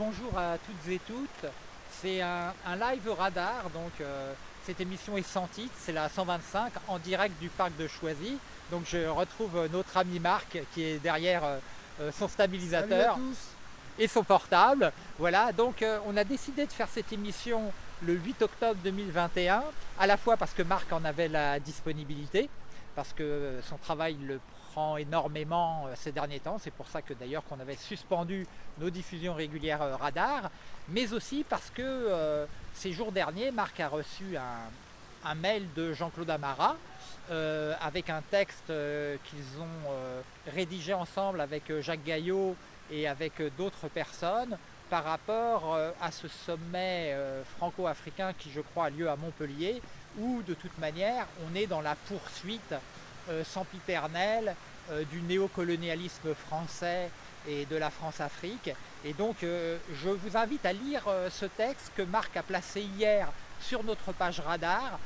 Bonjour à toutes et toutes, c'est un, live radar, donc euh, cette émission est sans titre, c'est la 125 en direct du parc de Choisy. Donc je retrouve notre ami Marc qui est derrière euh, euh, son stabilisateur et son portable. Voilà, donc on a décidé de faire cette émission le 8 octobre 2021, à la fois parce que Marc en avait la disponibilité, parce que son travail le énormément euh, ces derniers temps. C'est pour ça que d'ailleurs qu'on avait suspendu nos diffusions régulières euh, radar, mais aussi parce que euh, ces jours derniers, Marc a reçu un, mail de Jean-Claude Amara avec un texte qu'ils ont rédigé ensemble avec Jacques Gaillot et avec d'autres personnes par rapport à ce sommet franco-africain qui je crois a lieu à Montpellier où de toute manière on est dans la poursuite sempiternelle euh, du néocolonialisme français et de la France-Afrique. Et donc euh, je vous invite à lire euh, ce texte que Marc a placé hier sur notre page radar.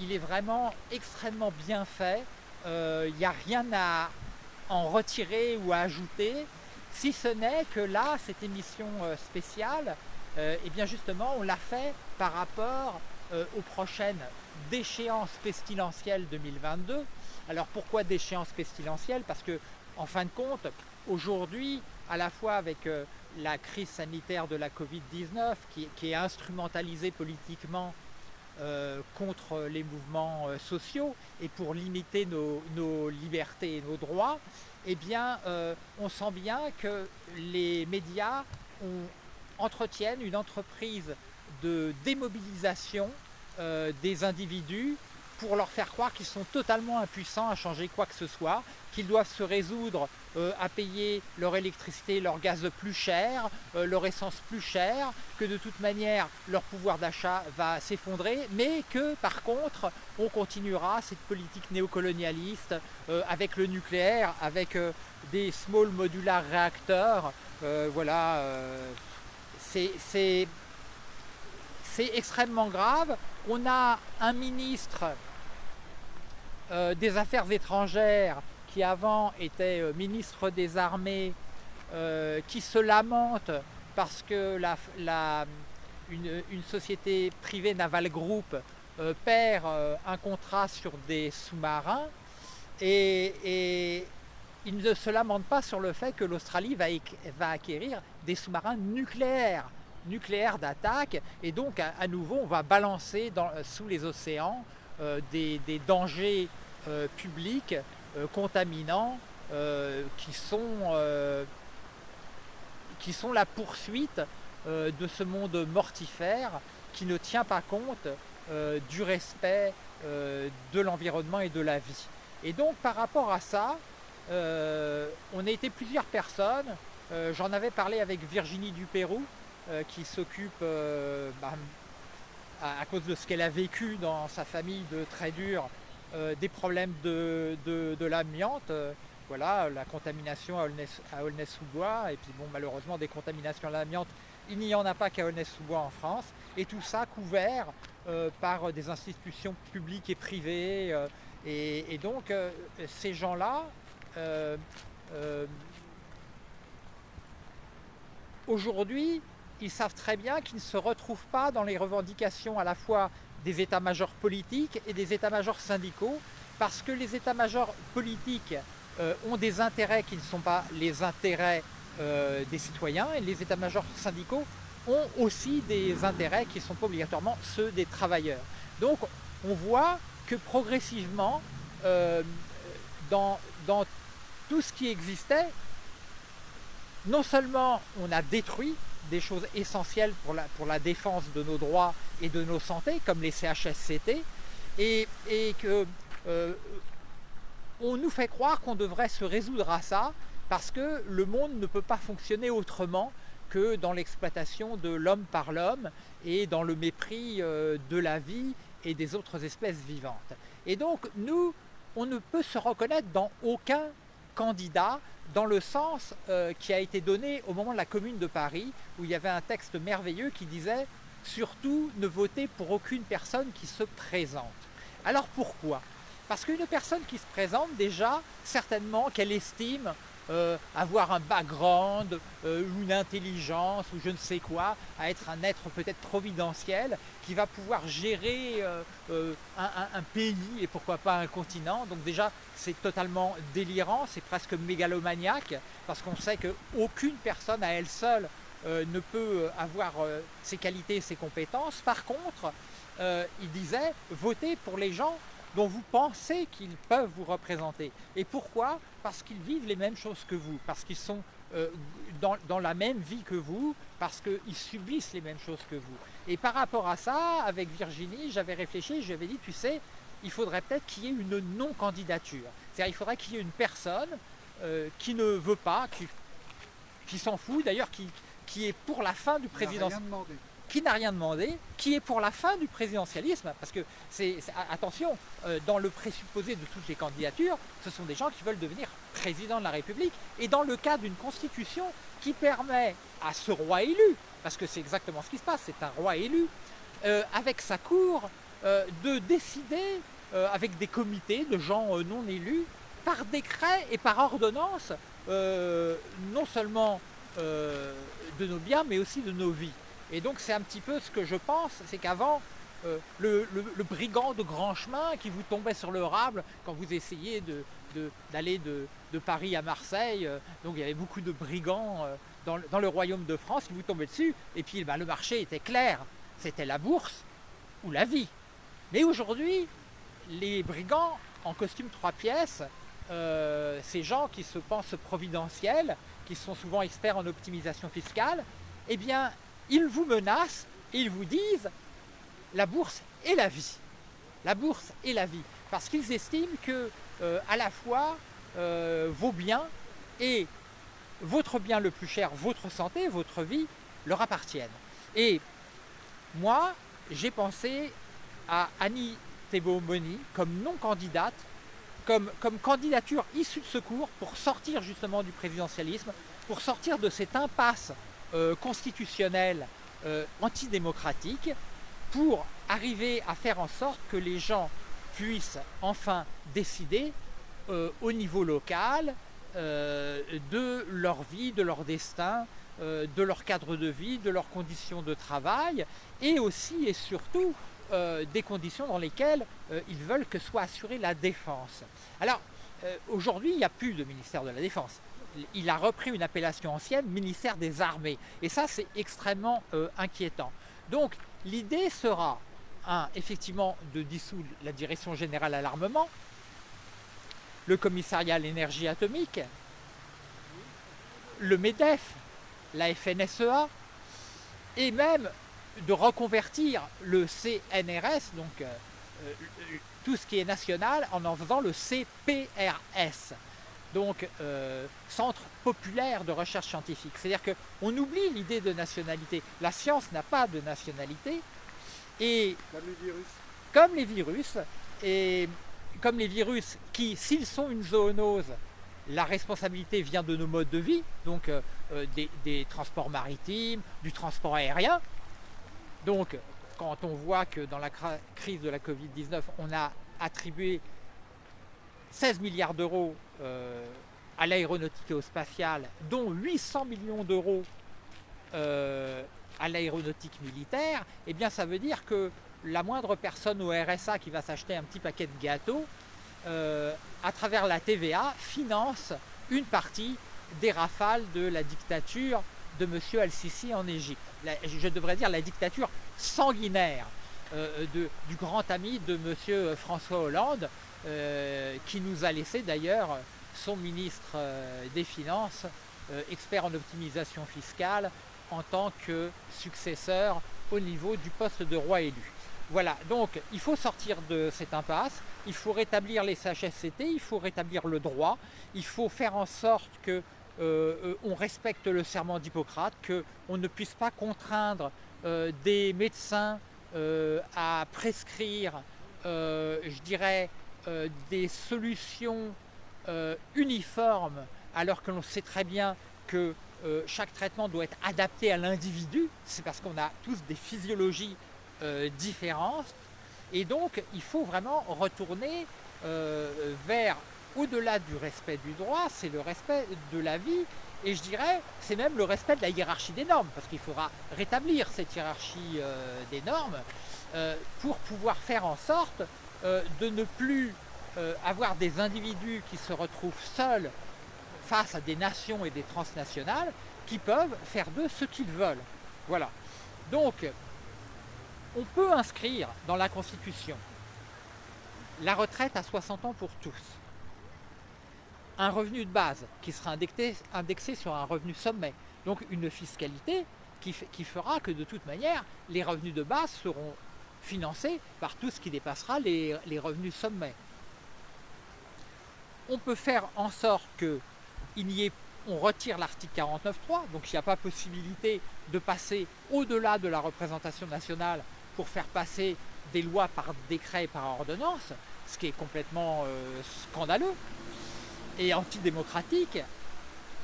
il est vraiment extrêmement bien fait. Il n'y a rien à en retirer ou à ajouter, si ce n'est que là, cette émission spéciale, et eh bien justement, on l'a fait par rapport aux prochaines déchéances pestilentielles 2022, alors pourquoi d'échéance pestilentielle Parce que en fin de compte, aujourd'hui, à la fois avec euh, la crise sanitaire de la Covid-19 qui, est instrumentalisée politiquement euh, contre les mouvements euh, sociaux et pour limiter nos, libertés et nos droits, eh on sent bien que les médias entretiennent une entreprise de démobilisation des individus pour leur faire croire qu'ils sont totalement impuissants à changer quoi que ce soit, qu'ils doivent se résoudre euh, à payer leur électricité, leur gaz plus cher, euh, leur essence plus cher, que de toute manière leur pouvoir d'achat va s'effondrer, mais que par contre on continuera cette politique néocolonialiste euh, avec le nucléaire, avec des small modular réacteurs, voilà, c'est extrêmement grave. On a un ministre euh, des Affaires étrangères, qui avant était euh, ministre des Armées, euh, qui se lamente parce que une, société privée Naval Group perd un contrat sur des sous-marins et, il ne se lamente pas sur le fait que l'Australie va, acquérir des sous-marins nucléaires nucléaires d'attaque et donc à, nouveau on va balancer sous les océans des, dangers euh, publics euh, contaminants euh, qui sont, qui sont la poursuite de ce monde mortifère qui ne tient pas compte du respect de l'environnement et de la vie. Et donc par rapport à ça, on a été plusieurs personnes, j'en avais parlé avec Virginie Dupérou, qui s'occupe, bah, à, cause de ce qu'elle a vécu dans sa famille de très dur, des problèmes de, l'amiante, euh, voilà, la contamination à Aulnay-sous-Bois, et puis bon, malheureusement des contaminations à l'amiante, il n'y en a pas qu'à Aulnay-sous-Bois en France, et tout ça couvert euh, par des institutions publiques et privées, et, donc ces gens-là, aujourd'hui, ils savent très bien qu'ils ne se retrouvent pas dans les revendications à la fois des états-majors politiques et des états-majors syndicaux, parce que les états-majors politiques euh, ont des intérêts qui ne sont pas les intérêts euh, des citoyens, et les états-majors syndicaux ont aussi des intérêts qui ne sont pas obligatoirement ceux des travailleurs. Donc on voit que progressivement, euh, dans, dans tout ce qui existait, non seulement on a détruit des choses essentielles pour la, défense de nos droits et de nos santé comme les CHSCT, et, et que euh, on nous fait croire qu'on devrait se résoudre à ça parce que le monde ne peut pas fonctionner autrement que dans l'exploitation de l'homme par l'homme et dans le mépris euh, de la vie et des autres espèces vivantes. Et donc nous, on ne peut se reconnaître dans aucun candidat dans le sens euh, qui a été donné au moment de la Commune de Paris, où il y avait un texte merveilleux qui disait « Surtout, ne votez pour aucune personne qui se présente ». Alors pourquoi? Parce qu'une personne qui se présente, déjà, certainement qu'elle estime euh, avoir un background, euh, une intelligence ou je ne sais quoi, à être un être peut-être providentiel qui va pouvoir gérer un, pays et pourquoi pas un continent. Donc déjà c'est totalement délirant, c'est presque mégalomaniaque parce qu'on sait qu'aucune personne à elle seule ne peut avoir ses qualités et ses compétences. Par contre, il disait, votez pour les gens dont vous pensez qu'ils peuvent vous représenter. Et pourquoi? Parce qu'ils vivent les mêmes choses que vous, parce qu'ils sont euh, dans, la même vie que vous, parce qu'ils subissent les mêmes choses que vous. Et par rapport à ça, avec Virginie, j'avais réfléchi, j'avais dit, tu sais, il faudrait peut-être qu'il y ait une non-candidature. C'est-à-dire il faudrait qu'il y ait une personne euh, qui ne veut pas, qui, qui s'en fout, d'ailleurs qui, qui est pour la fin du président qui n'a rien demandé, qui est pour la fin du présidentialisme, parce que c'est, attention, euh, dans le présupposé de toutes les candidatures, ce sont des gens qui veulent devenir président de la République, et dans le cas d'une constitution qui permet à ce roi élu, parce que c'est exactement ce qui se passe, c'est un roi élu, euh, avec sa cour, euh, de décider avec des comités de gens non élus, par décret et par ordonnance, non seulement de nos biens, mais aussi de nos vies. Et donc c'est un petit peu ce que je pense, c'est qu'avant, euh, le, brigand de grand chemin qui vous tombait sur le rable quand vous essayez d'aller de, Paris à Marseille, euh, donc il y avait beaucoup de brigands euh, dans, le royaume de France qui vous tombaient dessus, et puis ben, le marché était clair, c'était la bourse ou la vie. Mais aujourd'hui, les brigands en costume trois pièces, ces gens qui se pensent providentiels, qui sont souvent experts en optimisation fiscale, eh bien, ils vous menacent et ils vous disent la bourse est la vie. La bourse est la vie. Parce qu'ils estiment que euh, à la fois euh, vos biens et votre bien le plus cher, votre santé, votre vie, leur appartiennent. Et moi, j'ai pensé à Annie Thébault-Moni comme non-candidate, comme, comme candidature issue de secours pour sortir justement du présidentialisme, pour sortir de cette impasse euh, constitutionnel euh, antidémocratique pour arriver à faire en sorte que les gens puissent enfin décider euh, au niveau local de leur vie, de leur destin, de leur cadre de vie, de leurs conditions de travail et aussi et surtout des conditions dans lesquelles ils veulent que soit assurée la défense. Alors aujourd'hui il n'y a plus de ministère de la Défense il a repris une appellation ancienne, ministère des Armées. Et ça, c'est extrêmement euh, inquiétant. Donc, l'idée sera, effectivement, de dissoudre la Direction Générale à l'Armement, le Commissariat à l'Énergie Atomique, le MEDEF, la FNSEA, et même de reconvertir le CNRS, donc euh, euh, tout ce qui est national, en en faisant le CPRS donc euh, centre populaire de recherche scientifique. C'est-à-dire qu'on oublie l'idée de nationalité. La science n'a pas de nationalité. Et comme les virus. Comme les virus, et comme les virus qui, s'ils sont une zoonose, la responsabilité vient de nos modes de vie, donc euh, euh, des, transports maritimes, du transport aérien. Donc, quand on voit que dans la crise de la Covid-19, on a attribué 16 milliards d'euros euh, à l'aéronautique et au spatial, dont 800 millions d'euros euh, à l'aéronautique militaire, eh bien ça veut dire que la moindre personne au RSA qui va s'acheter un petit paquet de gâteaux, euh, à travers la TVA, finance une partie des rafales de la dictature de M. Al-Sisi en Égypte. je devrais dire la dictature sanguinaire du grand ami de M. François Hollande, euh, qui nous a laissé d'ailleurs son ministre euh, des Finances, euh, expert en optimisation fiscale, en tant que successeur au niveau du poste de roi élu. Voilà, donc il faut sortir de cette impasse, il faut rétablir les CHSCT, il faut rétablir le droit, il faut faire en sorte que on respecte le serment d'Hippocrate, qu'on ne puisse pas contraindre des médecins à prescrire, je dirais, euh, des solutions euh, uniformes alors que l'on sait très bien que euh, chaque traitement doit être adapté à l'individu, c'est parce qu'on a tous des physiologies différentes. Et donc il faut vraiment retourner vers au-delà du respect du droit, c'est le respect de la vie, et je dirais, c'est même le respect de la hiérarchie des normes, parce qu'il faudra rétablir cette hiérarchie des normes pour pouvoir faire en sorte euh, de ne plus avoir des individus qui se retrouvent seuls face à des nations et des transnationales qui peuvent faire d'eux ce qu'ils veulent. Voilà. Donc, on peut inscrire dans la Constitution la retraite à 60 ans pour tous, un revenu de base qui sera indexé, sur un revenu sommet, donc une fiscalité qui, fera que de toute manière, les revenus de base seront financés par tout ce qui dépassera les, les revenus sommets. On peut faire en sorte que ait on retire l'article 49.3, donc il n'y a pas possibilité de passer au-delà de la représentation nationale pour faire passer des lois par décret et par ordonnance, ce qui est complètement euh, scandaleux et antidémocratique.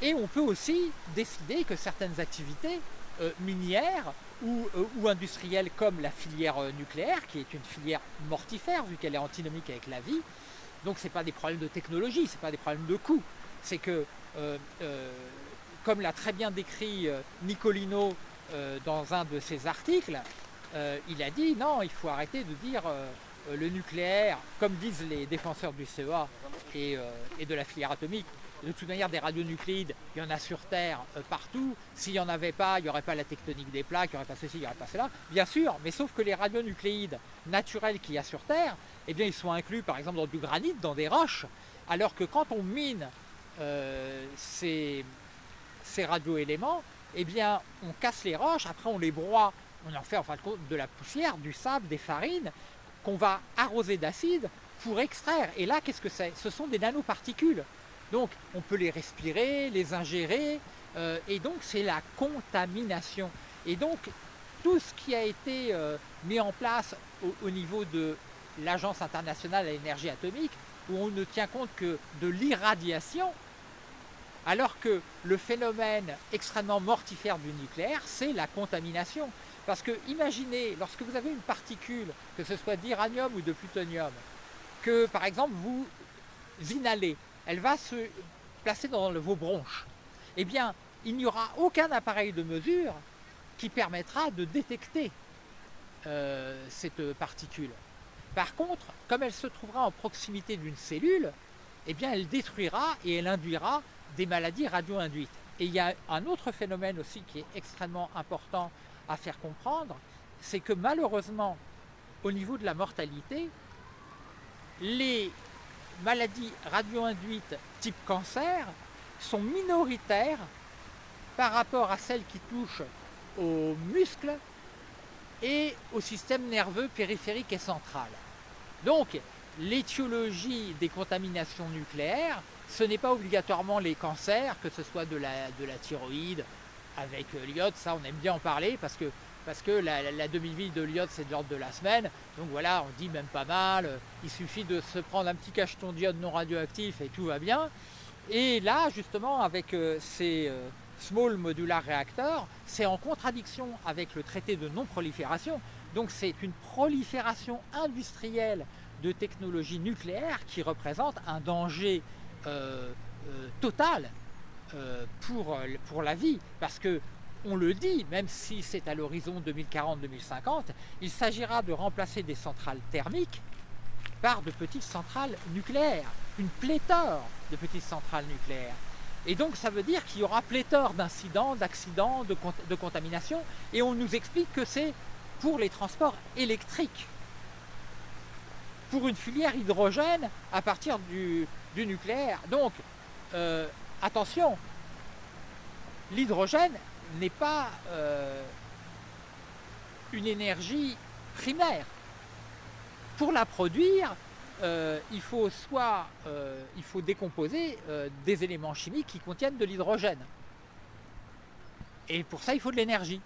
Et on peut aussi décider que certaines activités euh, minières ou, euh, ou, comme la filière nucléaire, qui est une filière mortifère vu qu'elle est antinomique avec la vie, donc ce n'est pas des problèmes de technologie, ce n'est pas des problèmes de coût, c'est que euh, euh, comme l'a très bien décrit euh, Nicolino dans un de ses articles, il a dit non, il faut arrêter de dire le nucléaire, comme disent les défenseurs du CEA et, de la filière atomique, de toute manière des radionucléides, il y en a sur Terre partout. S'il n'y en avait pas, il n'y aurait pas la tectonique des plaques, il n'y aurait pas ceci, il n'y aurait pas cela. Bien sûr, mais sauf que les radionucléides naturels qu'il y a sur Terre, eh bien, ils sont inclus par exemple dans du granit, dans des roches, alors que quand on mine euh, ces, ces radioéléments, eh bien, on casse les roches, après on les broie, on en fait en fin de compte de la poussière, du sable, des farines, qu'on va arroser d'acide pour extraire. Et là, qu'est-ce que c'est? Ce sont des nanoparticules. Donc, on peut les respirer, les ingérer, euh, et donc c'est la contamination. Et donc, tout ce qui a été euh, mis en place au niveau de l'Agence internationale à l'énergie atomique, où on ne tient compte que de l'irradiation, alors que le phénomène extrêmement mortifère du nucléaire, c'est la contamination. Parce que imaginez, lorsque vous avez une particule, que ce soit d'uranium ou de plutonium, que par exemple vous inhalez, elle va se placer dans vos bronches. Eh bien, il n'y aura aucun appareil de mesure qui permettra de détecter euh, cette particule. Par contre, comme elle se trouvera en proximité d'une cellule, eh bien elle détruira et elle induira des maladies radio-induites. Et il y a un autre phénomène aussi qui est extrêmement important à faire comprendre, c'est que malheureusement, au niveau de la mortalité, les maladies radio-induites type cancer sont minoritaires par rapport à celles qui touchent aux muscles et au système nerveux périphérique et central. Donc, l'étiologie des contaminations nucléaires ce n'est pas obligatoirement les cancers, que ce soit de la, de la thyroïde avec l'iode, ça on aime bien en parler parce que, parce que la, demi-vie de l'iode c'est de l'ordre de la semaine, donc voilà, on dit même pas mal, euh, il suffit de se prendre un petit cacheton d'iode non radioactif et tout va bien. Et là justement avec euh, ces small modular reactors, c'est en contradiction avec le traité de non-prolifération, donc c'est une prolifération industrielle de technologies nucléaires qui représente un danger euh, euh, total euh, pour, pour la vie, parce que on le dit, même si c'est à l'horizon 2040-2050, il s'agira de remplacer des centrales thermiques par de petites centrales nucléaires, une pléthore de petites centrales nucléaires. Et donc ça veut dire qu'il y aura pléthore d'incidents, d'accidents, de, de contamination, et on nous explique que c'est pour les transports électriques pour une filière hydrogène à partir du, nucléaire. Donc, euh, attention, l'hydrogène n'est pas euh, une énergie primaire. Pour la produire, euh, il faut soit il faut décomposer des éléments chimiques qui contiennent de l'hydrogène. Et pour ça, il faut de l'énergie.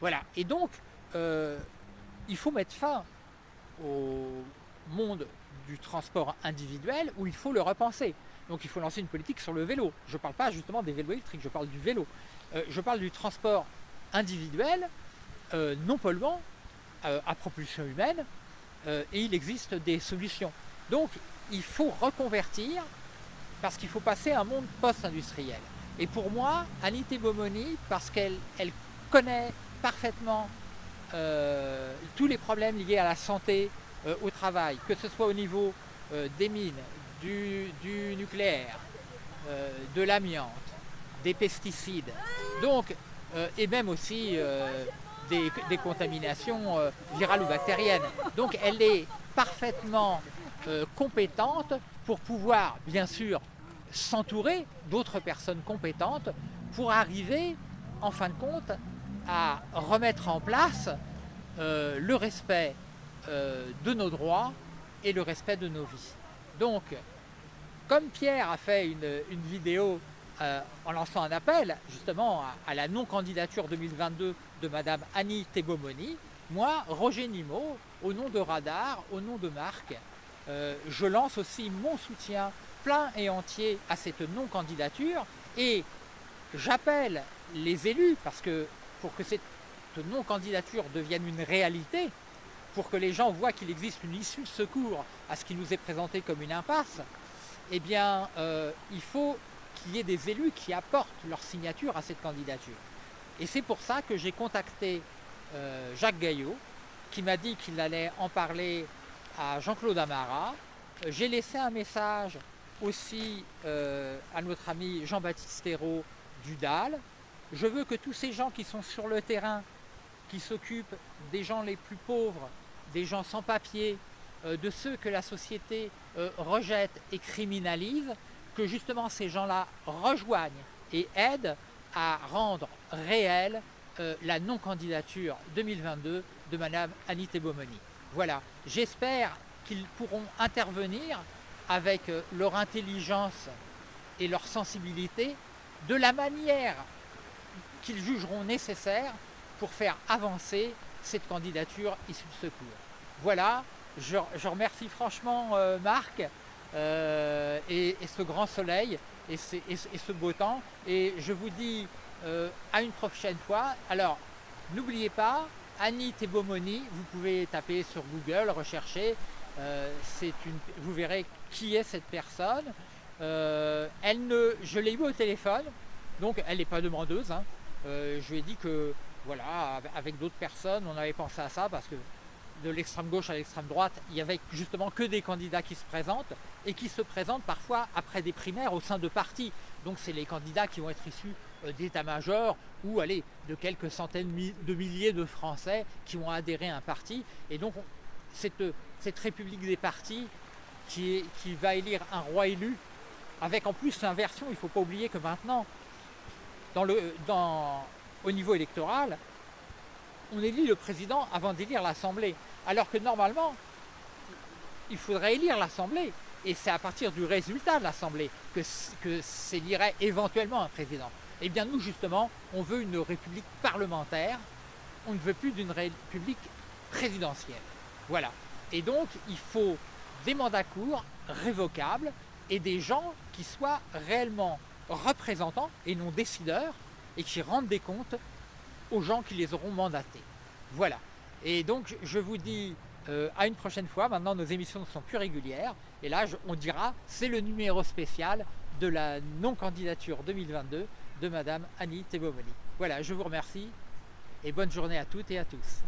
Voilà. Et donc, il faut mettre fin au monde du transport individuel où il faut le repenser. Donc il faut lancer une politique sur le vélo. Je ne parle pas justement des vélos électriques, je parle du vélo. Euh, je parle du transport individuel, euh, non polluant, euh, à propulsion humaine, et il existe des solutions. Donc il faut reconvertir parce qu'il faut passer à un monde post-industriel. Et pour moi, Anité Bomoni, parce qu'elle elle connaît parfaitement tous les problèmes liés à la santé au travail, que ce soit au niveau des mines, du, nucléaire, de l'amiante, des pesticides, donc, et même aussi des, des, contaminations virales ou bactériennes. Donc elle est parfaitement compétente pour pouvoir, bien sûr, s'entourer d'autres personnes compétentes pour arriver, en fin de compte, à remettre en place euh, le respect euh, de nos droits et le respect de nos vies. Donc, comme Pierre a fait une, vidéo euh, en lançant un appel justement à, la non-candidature 2022 de Madame Annie Tebomoni, moi, Roger Nimo, au nom de Radar, au nom de Marc, je lance aussi mon soutien plein et entier à cette non-candidature et j'appelle les élus, parce que pour que cette non-candidature devienne une réalité, pour que les gens voient qu'il existe une issue de secours à ce qui nous est présenté comme une impasse, eh bien, euh, il faut qu'il y ait des élus qui apportent leur signature à cette candidature. Et c'est pour ça que j'ai contacté euh, Jacques Gaillot, qui m'a dit qu'il allait en parler à Jean-Claude Amara. J'ai laissé un message aussi euh, à notre ami Jean-Baptiste Hérault du DAL. Je veux que tous ces gens qui sont sur le terrain, qui s'occupent des gens les plus pauvres, des gens sans papier, euh, de ceux que la société euh, rejette et criminalise, que justement ces gens-là rejoignent et aident à rendre réelle la non-candidature 2022 de Madame Annie Bomoni. Voilà, j'espère qu'ils pourront intervenir avec euh, leur intelligence et leur sensibilité de la manière qu'ils jugeront nécessaire pour faire avancer cette candidature issue de secours. Voilà, je, remercie franchement euh, Marc euh, et, ce grand soleil et, ce beau temps et je vous dis à une prochaine fois. Alors, n'oubliez pas, Annie Tebomoni, vous pouvez taper sur Google, rechercher, euh, une, vous verrez qui est cette personne. Euh, elle ne, je l'ai eu au téléphone, donc elle n'est pas demandeuse. Hein. Euh, je lui ai dit que, voilà, avec d'autres personnes, on avait pensé à ça parce que de l'extrême gauche à l'extrême droite, il y avait justement que des candidats qui se présentent et qui se présentent parfois après des primaires au sein de partis. Donc c'est les candidats qui vont être issus d'état-major ou allez, de quelques centaines de milliers de Français qui vont adhérer à un parti. Et donc cette, cette république des partis qui, va élire un roi élu, avec en plus l'inversion, il ne faut pas oublier que maintenant, au niveau électoral, on élit le président avant d'élire l'Assemblée. Alors que normalement, il faudrait élire l'Assemblée. Et c'est à partir du résultat de l'Assemblée que, s'élirait éventuellement un président. Eh bien nous, justement, on veut une république parlementaire, on ne veut plus d'une république présidentielle. Voilà. Et donc, il faut des mandats courts, révocables, et des gens qui soient réellement représentants et non décideurs, et qui rendent des comptes gens qui les auront mandatés. Voilà. Et donc, je vous dis euh, à une prochaine fois. Maintenant, nos émissions sont plus régulières. Et là, on dira, c'est le numéro spécial de la non-candidature 2022 de Madame Annie Tebomoni. Voilà, je vous remercie et bonne journée à toutes et à tous.